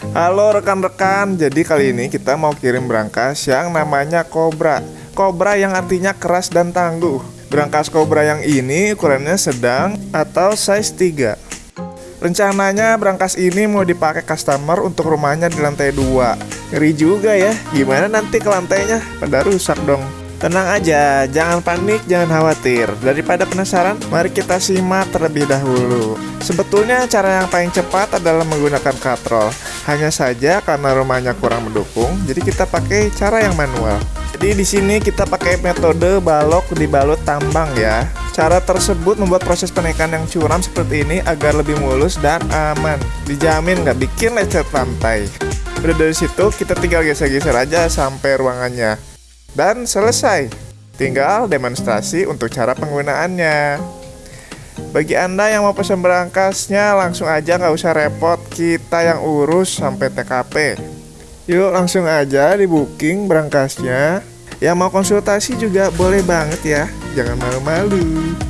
Halo rekan-rekan, jadi kali ini kita mau kirim berangkas yang namanya Cobra Cobra yang artinya keras dan tangguh Berangkas Cobra yang ini ukurannya sedang atau size 3 Rencananya berangkas ini mau dipakai customer untuk rumahnya di lantai 2 Ngeri juga ya, gimana nanti ke lantainya? Pada rusak dong Tenang aja, jangan panik, jangan khawatir. Daripada penasaran, mari kita simak terlebih dahulu. Sebetulnya cara yang paling cepat adalah menggunakan katrol. Hanya saja karena rumahnya kurang mendukung, jadi kita pakai cara yang manual. Jadi di sini kita pakai metode balok dibalut tambang ya. Cara tersebut membuat proses penaikan yang curam seperti ini agar lebih mulus dan aman. Dijamin nggak bikin lecet lantai. Udah dari situ kita tinggal geser-geser aja sampai ruangannya. Dan selesai. Tinggal demonstrasi untuk cara penggunaannya. Bagi Anda yang mau pesan berangkasnya, langsung aja nggak usah repot, kita yang urus sampai TKP. Yuk langsung aja di booking berangkasnya. Yang mau konsultasi juga boleh banget ya, jangan malu-malu.